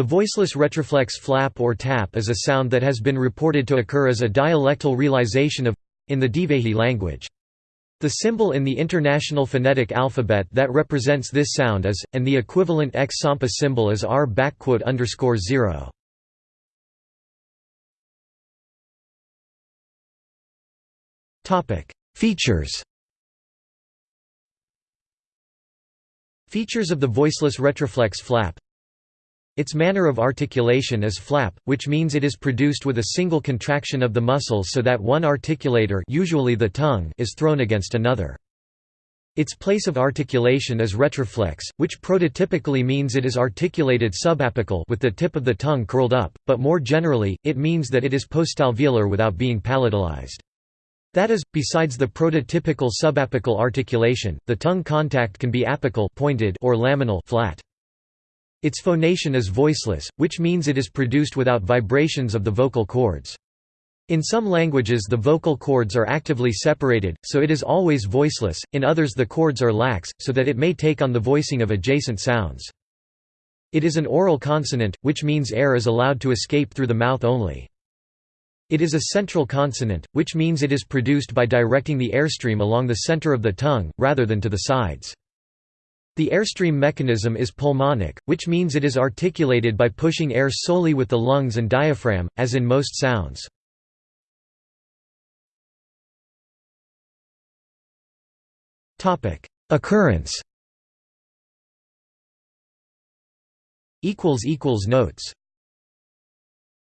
The voiceless retroflex flap or tap is a sound that has been reported to occur as a dialectal realization of in the Divehi language. The symbol in the International Phonetic Alphabet that represents this sound is, and the equivalent X Sampa symbol is R underscore 0. Features Features of the voiceless retroflex flap its manner of articulation is flap, which means it is produced with a single contraction of the muscles so that one articulator usually the tongue is thrown against another. Its place of articulation is retroflex, which prototypically means it is articulated subapical with the tip of the tongue curled up, but more generally, it means that it is postalveolar without being palatalized. That is, besides the prototypical subapical articulation, the tongue contact can be apical pointed or laminal flat. Its phonation is voiceless, which means it is produced without vibrations of the vocal cords. In some languages the vocal cords are actively separated, so it is always voiceless, in others the cords are lax, so that it may take on the voicing of adjacent sounds. It is an oral consonant, which means air is allowed to escape through the mouth only. It is a central consonant, which means it is produced by directing the airstream along the center of the tongue, rather than to the sides. The airstream mechanism is pulmonic, which means it is articulated by pushing air solely with the lungs and diaphragm, as in most sounds. Occurrence. Notes